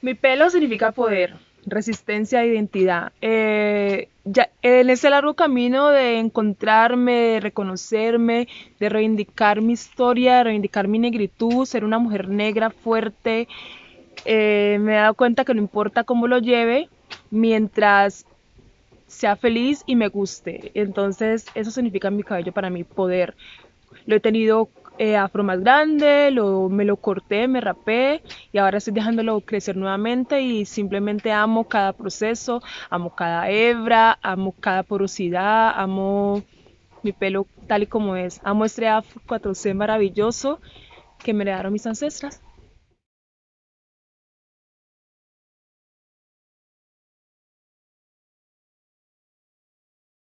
Mi pelo significa poder, resistencia identidad. Eh, ya, en ese largo camino de encontrarme, de reconocerme, de reivindicar mi historia, de reivindicar mi negritud, ser una mujer negra fuerte, eh, me he dado cuenta que no importa cómo lo lleve, mientras sea feliz y me guste. Entonces, eso significa mi cabello para mí, poder. Lo he tenido eh, afro más grande, lo, me lo corté, me rapé y ahora estoy dejándolo crecer nuevamente y simplemente amo cada proceso, amo cada hebra, amo cada porosidad, amo mi pelo tal y como es, amo este afro 4C maravilloso que me heredaron mis ancestras.